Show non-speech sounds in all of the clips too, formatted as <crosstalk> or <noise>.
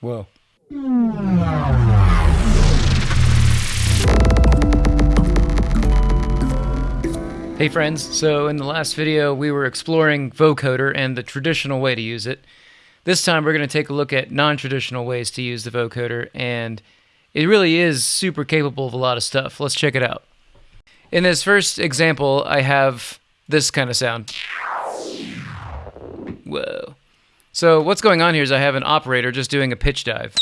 Whoa. Hey friends, so in the last video we were exploring vocoder and the traditional way to use it. This time we're going to take a look at non-traditional ways to use the vocoder and it really is super capable of a lot of stuff. Let's check it out. In this first example I have this kind of sound. Whoa. So what's going on here is I have an operator just doing a pitch dive.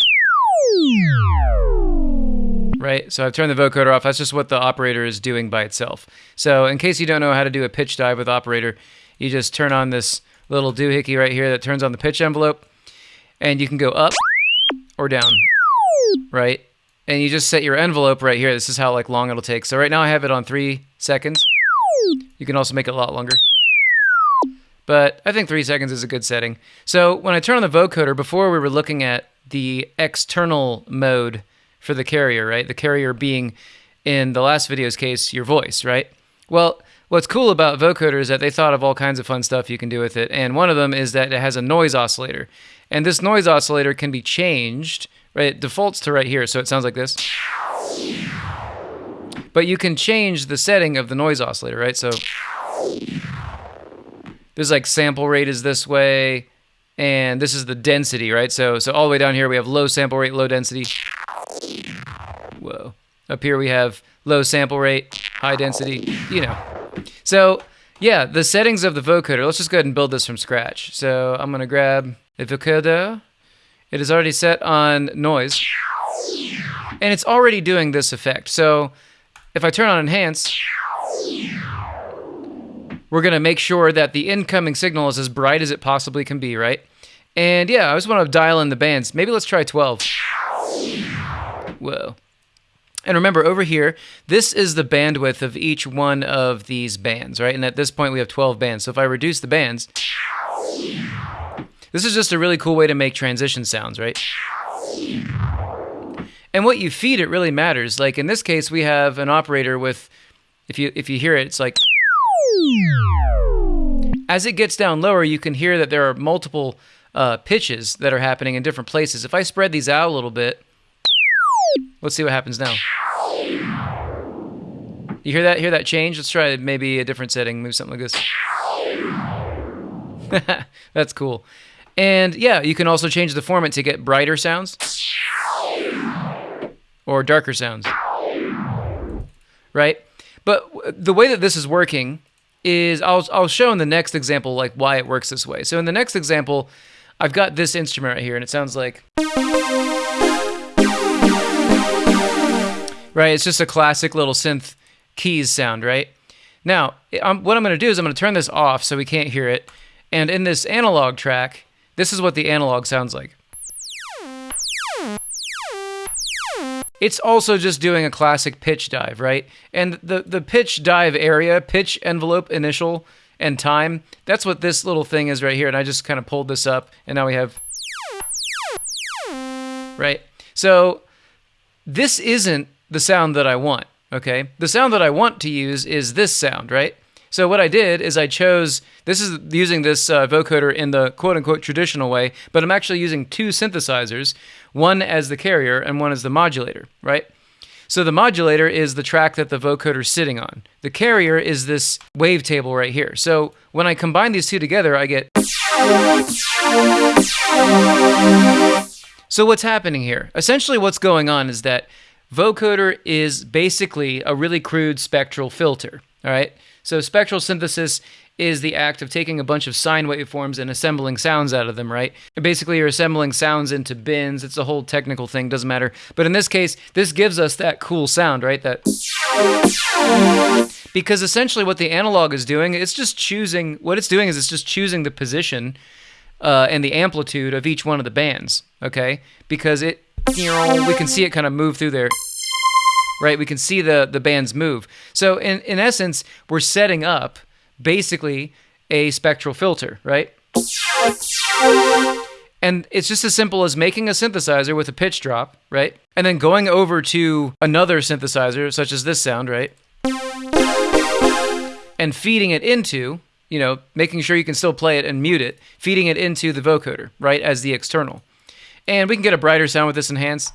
Right, so I've turned the vocoder off. That's just what the operator is doing by itself. So in case you don't know how to do a pitch dive with operator, you just turn on this little doohickey right here that turns on the pitch envelope, and you can go up or down, right? And you just set your envelope right here. This is how like long it'll take. So right now I have it on three seconds. You can also make it a lot longer. But I think three seconds is a good setting. So when I turn on the vocoder, before we were looking at the external mode for the carrier, right? The carrier being, in the last video's case, your voice, right? Well, what's cool about vocoder is that they thought of all kinds of fun stuff you can do with it. And one of them is that it has a noise oscillator. And this noise oscillator can be changed, right? It defaults to right here, so it sounds like this. But you can change the setting of the noise oscillator, right? So there's like sample rate is this way, and this is the density, right? So so all the way down here we have low sample rate, low density. Whoa. Up here we have low sample rate, high density, you know. So, yeah, the settings of the vocoder, let's just go ahead and build this from scratch. So I'm to grab the vocoder. It is already set on noise. And it's already doing this effect. So if I turn on enhance, we're going to make sure that the incoming signal is as bright as it possibly can be, right? And yeah, I just want to dial in the bands. Maybe let's try 12. Whoa. And remember, over here, this is the bandwidth of each one of these bands, right? And at this point, we have 12 bands. So if I reduce the bands, this is just a really cool way to make transition sounds, right? And what you feed it really matters. Like in this case, we have an operator with, if you if you hear it, it's like. As it gets down lower, you can hear that there are multiple uh, pitches that are happening in different places. If I spread these out a little bit, let's see what happens now. You hear that? Hear that change? Let's try maybe a different setting. Move something like this. <laughs> That's cool. And yeah, you can also change the formant to get brighter sounds or darker sounds. Right? But the way that this is working is I'll I'll show in the next example like why it works this way. So in the next example, I've got this instrument right here and it sounds like Right, it's just a classic little synth keys sound, right? Now, I'm, what I'm going to do is I'm going to turn this off so we can't hear it. And in this analog track, this is what the analog sounds like. It's also just doing a classic pitch dive, right? And the, the pitch dive area, pitch envelope initial and time, that's what this little thing is right here. And I just kind of pulled this up and now we have, right? So this isn't the sound that I want, okay? The sound that I want to use is this sound, right? So what I did is I chose, this is using this uh, vocoder in the quote-unquote traditional way, but I'm actually using two synthesizers, one as the carrier and one as the modulator, right? So the modulator is the track that the vocoder is sitting on. The carrier is this wavetable right here. So when I combine these two together, I get... So what's happening here? Essentially what's going on is that Vocoder is basically a really crude spectral filter, all right? So spectral synthesis is the act of taking a bunch of sine waveforms and assembling sounds out of them, right? Basically, you're assembling sounds into bins. It's a whole technical thing, doesn't matter. But in this case, this gives us that cool sound, right? That because essentially what the analog is doing, it's just choosing what it's doing is it's just choosing the position uh, and the amplitude of each one of the bands, okay? Because it we can see it kind of move through there right? We can see the the bands move. So in in essence, we're setting up basically a spectral filter, right? And it's just as simple as making a synthesizer with a pitch drop, right? And then going over to another synthesizer, such as this sound, right? And feeding it into, you know, making sure you can still play it and mute it, feeding it into the vocoder, right, as the external. And we can get a brighter sound with this enhance.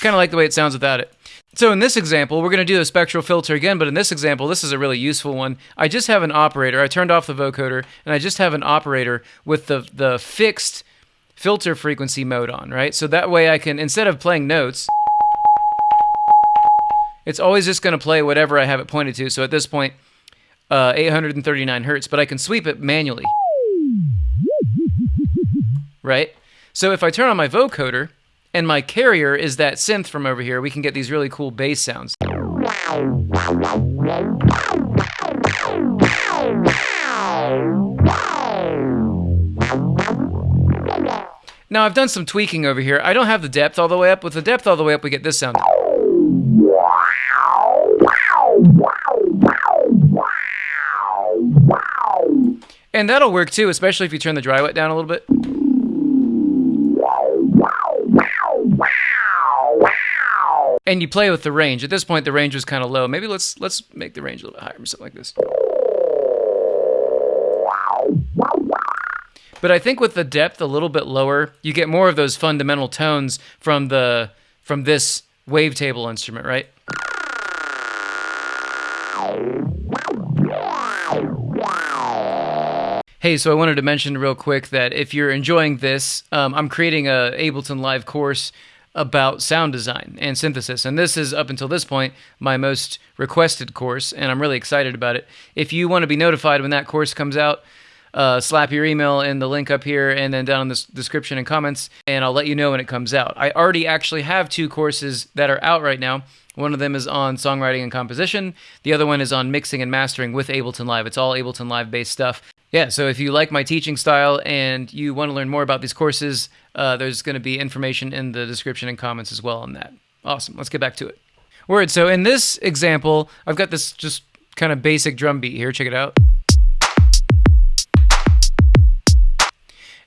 Kind of like the way it sounds without it. So in this example, we're going to do a spectral filter again, but in this example, this is a really useful one. I just have an operator. I turned off the vocoder, and I just have an operator with the, the fixed filter frequency mode on, right? So that way I can, instead of playing notes, it's always just going to play whatever I have it pointed to. So at this point, uh, 839 hertz, but I can sweep it manually, right? So if I turn on my vocoder, and my carrier is that synth from over here, we can get these really cool bass sounds. Now I've done some tweaking over here. I don't have the depth all the way up. With the depth all the way up, we get this sound. And that'll work too, especially if you turn the dry wet down a little bit. And you play with the range. At this point, the range was kind of low. Maybe let's let's make the range a little bit higher or something like this. But I think with the depth a little bit lower, you get more of those fundamental tones from the from this wavetable instrument, right? Hey, so I wanted to mention real quick that if you're enjoying this, um, I'm creating a Ableton Live course about sound design and synthesis. And this is, up until this point, my most requested course, and I'm really excited about it. If you want to be notified when that course comes out, uh, slap your email in the link up here and then down in the description and comments, and I'll let you know when it comes out. I already actually have two courses that are out right now. One of them is on songwriting and composition. The other one is on mixing and mastering with Ableton Live. It's all Ableton Live based stuff. Yeah, so if you like my teaching style and you want to learn more about these courses, uh, there's going to be information in the description and comments as well on that. Awesome. Let's get back to it. Word. So in this example, I've got this just kind of basic drum beat here. Check it out.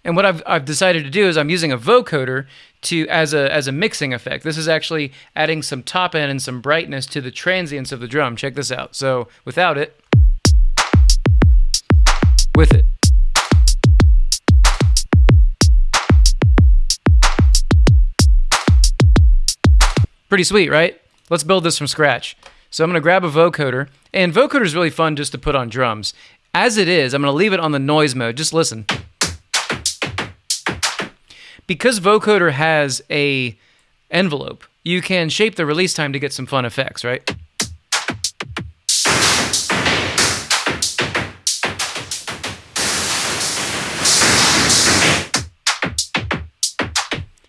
And what I've, I've decided to do is I'm using a vocoder to as a as a mixing effect. This is actually adding some top end and some brightness to the transients of the drum. Check this out. So without it, with it. Pretty sweet, right? Let's build this from scratch. So I'm going to grab a vocoder, and vocoder is really fun just to put on drums. As it is, I'm going to leave it on the noise mode. Just listen. Because vocoder has a envelope, you can shape the release time to get some fun effects, right?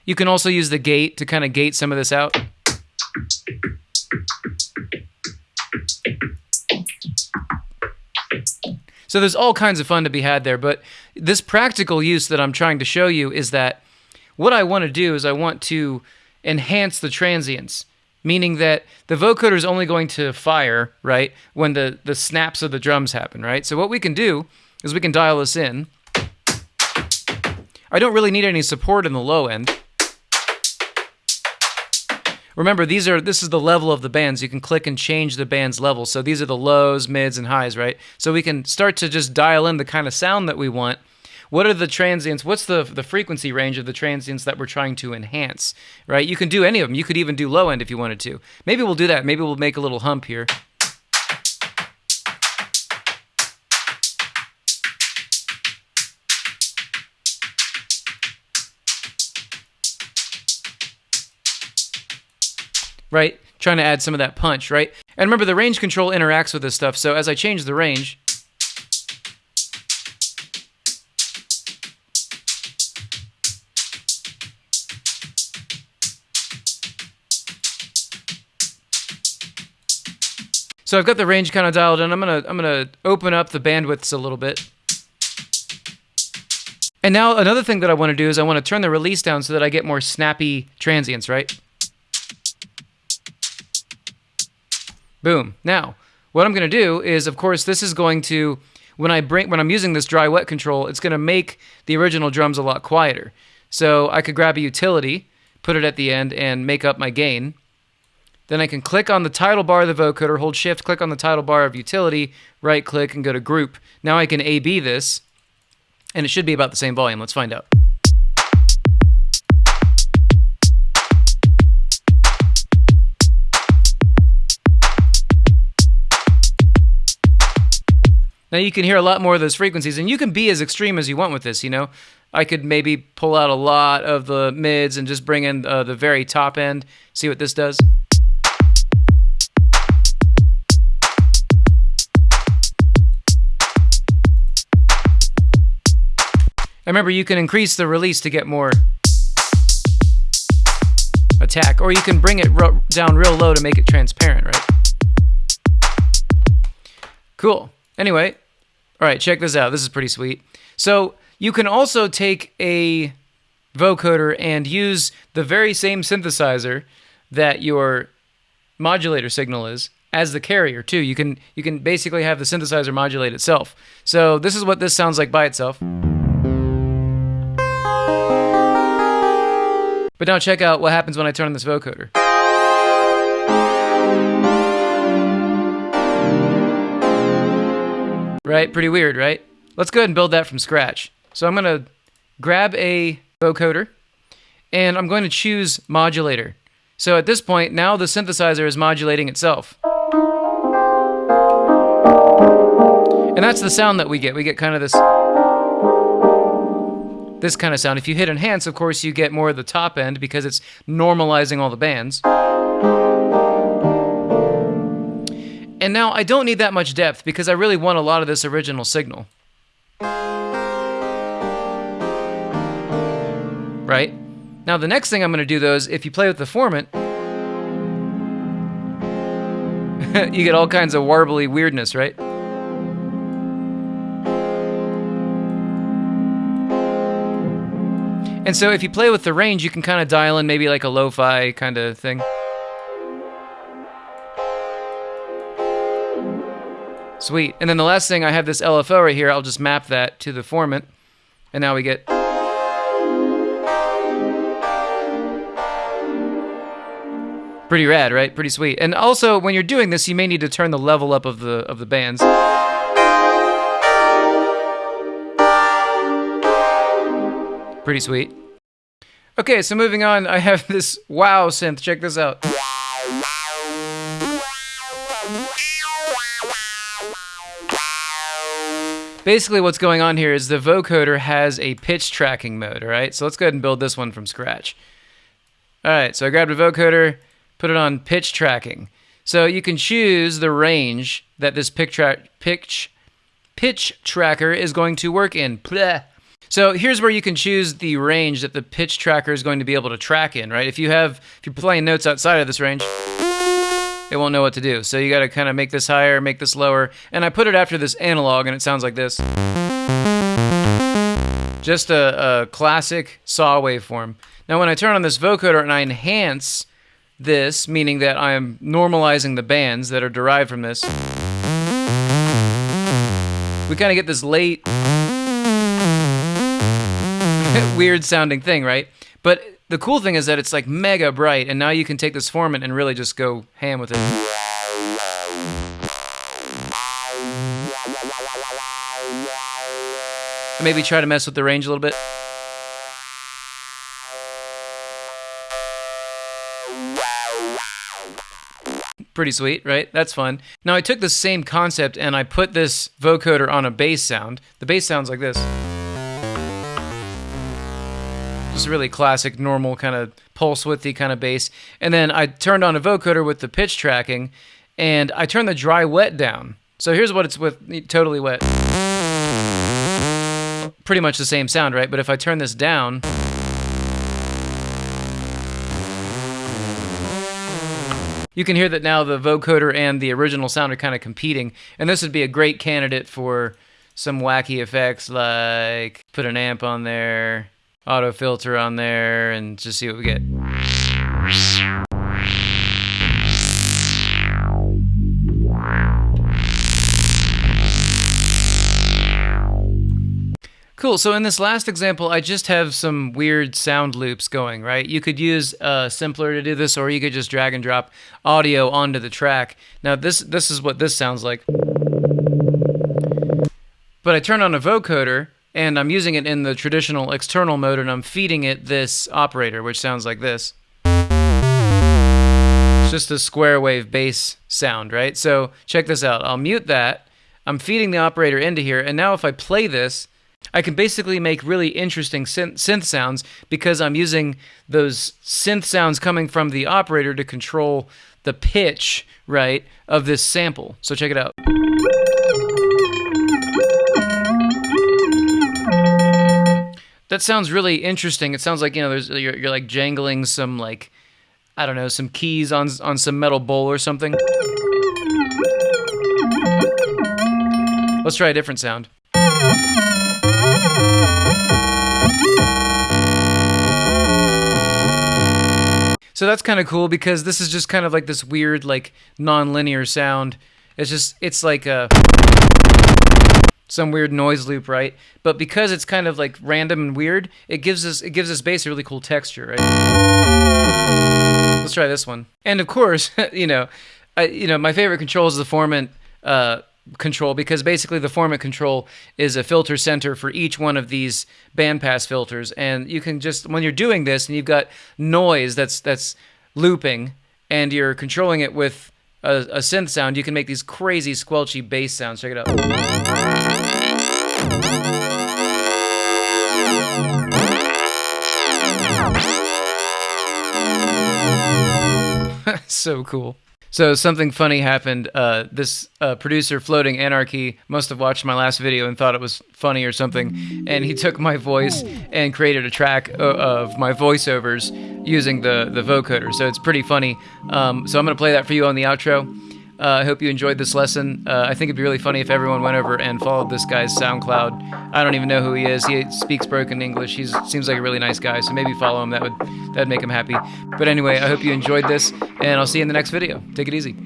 You can also use the gate to kind of gate some of this out. So there's all kinds of fun to be had there, but this practical use that I'm trying to show you is that what I want to do is I want to enhance the transients, meaning that the vocoder is only going to fire, right, when the, the snaps of the drums happen, right? So what we can do is we can dial this in. I don't really need any support in the low end. Remember, these are this is the level of the bands. You can click and change the band's level. So these are the lows, mids, and highs, right? So we can start to just dial in the kind of sound that we want. What are the transients? What's the the frequency range of the transients that we're trying to enhance, right? You can do any of them. You could even do low end if you wanted to. Maybe we'll do that. Maybe we'll make a little hump here. Right? Trying to add some of that punch, right? And remember, the range control interacts with this stuff. So as I change the range, So I've got the range kind of dialed in. I'm gonna I'm gonna open up the bandwidths a little bit. And now another thing that I want to do is I want to turn the release down so that I get more snappy transients, right? Boom. Now, what I'm going to do is, of course, this is going to when I bring when I'm using this dry wet control, it's going to make the original drums a lot quieter. So I could grab a utility, put it at the end, and make up my gain. Then I can click on the title bar of the vocoder, hold shift, click on the title bar of utility, right click, and go to group. Now I can A-B this, and it should be about the same volume. Let's find out. Now you can hear a lot more of those frequencies, and you can be as extreme as you want with this. You know, I could maybe pull out a lot of the mids and just bring in uh, the very top end. See what this does. I remember you can increase the release to get more attack, or you can bring it down real low to make it transparent, right? Cool. Anyway, all right, check this out. This is pretty sweet. So you can also take a vocoder and use the very same synthesizer that your modulator signal is as the carrier too. You can you can basically have the synthesizer modulate itself. So this is what this sounds like by itself. But now check out what happens when I turn on this vocoder. Right? Pretty weird, right? Let's go ahead and build that from scratch. So I'm going to grab a vocoder and I'm going to choose modulator. So at this point, now the synthesizer is modulating itself. And that's the sound that we get. We get kind of this this kind of sound. If you hit enhance, of course, you get more of the top end because it's normalizing all the bands. And now I don't need that much depth because I really want a lot of this original signal. Right? Now the next thing I'm going to do though is if you play with the formant, <laughs> you get all kinds of warbly weirdness, right? And so if you play with the range, you can kind of dial in maybe like a lo-fi kind of thing. Sweet. And then the last thing, I have this LFO right here. I'll just map that to the formant. And now we get... Pretty rad, right? Pretty sweet. And also, when you're doing this, you may need to turn the level up of the of the bands. Pretty sweet. Okay, so moving on, I have <laughs> this wow synth. Check this out. Basically what's going on here is the vocoder has a pitch tracking mode, all right? So let's go ahead and build this one from scratch. All right, so I grabbed a vocoder, put it on pitch tracking. So you can choose the range that this pitch, tra pitch, pitch tracker is going to work in. So here's where you can choose the range that the pitch tracker is going to be able to track in, right? If you have, if you're playing notes outside of this range, it won't know what to do. So you got to kind of make this higher, make this lower. And I put it after this analog and it sounds like this. Just a, a classic saw waveform. Now when I turn on this vocoder and I enhance this, meaning that I'm normalizing the bands that are derived from this, we kind of get this late <laughs> weird sounding thing, right? But the cool thing is that it's like mega bright, and now you can take this formant and really just go ham with it. Maybe try to mess with the range a little bit. Pretty sweet, right? That's fun. Now I took the same concept and I put this vocoder on a bass sound. The bass sounds like this. Just really classic, normal kind of pulse widthy kind of bass. And then I turned on a vocoder with the pitch tracking, and I turned the dry wet down. So here's what it's with totally wet. Pretty much the same sound, right? But if I turn this down, you can hear that now the vocoder and the original sound are kind of competing. And this would be a great candidate for some wacky effects like put an amp on there, auto filter on there and just see what we get. Cool, so in this last example, I just have some weird sound loops going, right? You could use a simpler to do this, or you could just drag and drop audio onto the track. Now this, this is what this sounds like. But I turn on a vocoder, and I'm using it in the traditional external mode and I'm feeding it this operator, which sounds like this. It's just a square wave bass sound, right? So check this out. I'll mute that. I'm feeding the operator into here, and now if I play this, I can basically make really interesting synth, synth sounds because I'm using those synth sounds coming from the operator to control the pitch, right, of this sample. So check it out. That sounds really interesting. It sounds like you know, there's you're, you're like jangling some like I don't know, some keys on on some metal bowl or something. Let's try a different sound. So that's kind of cool because this is just kind of like this weird, like non-linear sound. It's just, it's like a some weird noise loop, right? But because it's kind of like random and weird, it gives us it gives us bass a really cool texture, right? Let's try this one. And of course, <laughs> you know, I, you know, my favorite control is the formant uh, control because basically the formant control is a filter center for each one of these bandpass filters and you can just when you're doing this and you've got noise that's that's looping and you're controlling it with a, a synth sound you can make these crazy squelchy bass sounds. Check it out. <laughs> So cool so something funny happened. Uh, this uh, producer, Floating Anarchy, must have watched my last video and thought it was funny or something, and he took my voice and created a track of my voiceovers using the the vocoder. So it's pretty funny. Um, so I'm gonna play that for you on the outro. Uh, I hope you enjoyed this lesson. Uh, I think it'd be really funny if everyone went over and followed this guy's SoundCloud. I don't even know who he is. He speaks broken English. He seems like a really nice guy, so maybe follow him. That would that'd make him happy. But anyway, I hope you enjoyed this, and I'll see you in the next video. Take it easy.